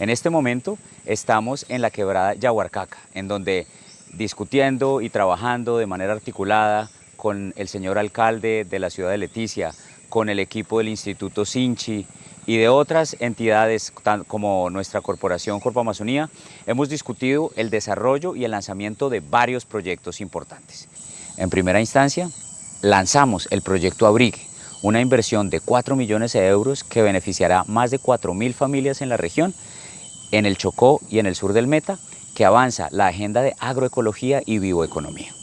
En este momento estamos en la quebrada Yahuarcaca, en donde discutiendo y trabajando de manera articulada con el señor alcalde de la ciudad de Leticia, con el equipo del Instituto Sinchi y de otras entidades como nuestra corporación Corpo Amazonía, hemos discutido el desarrollo y el lanzamiento de varios proyectos importantes. En primera instancia, lanzamos el proyecto Abrigue, una inversión de 4 millones de euros que beneficiará más de 4.000 familias en la región, en el Chocó y en el sur del Meta, que avanza la agenda de agroecología y bioeconomía.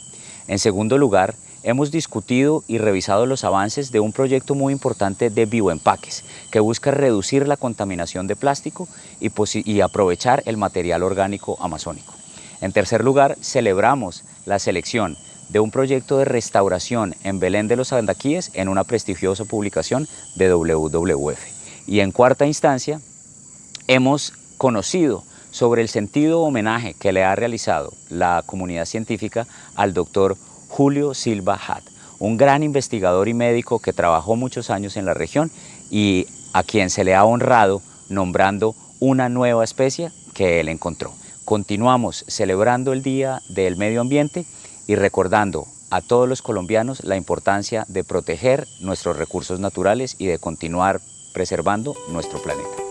En segundo lugar, hemos discutido y revisado los avances de un proyecto muy importante de bioempaques que busca reducir la contaminación de plástico y, aprovechar el material orgánico amazónico. En tercer lugar, celebramos la selección de un proyecto de restauración en Belén de los Andaquíes en una prestigiosa publicación de WWF. Y en cuarta instancia, hemos conocido sobre el sentido homenaje que le ha realizado la comunidad científica al doctor Julio Silva Hat, un gran investigador y médico que trabajó muchos años en la región y a quien se le ha honrado nombrando una nueva especie que él encontró. Continuamos celebrando el Día del Medio Ambiente y recordando a todos los colombianos la importancia de proteger nuestros recursos naturales y de continuar preservando nuestro planeta.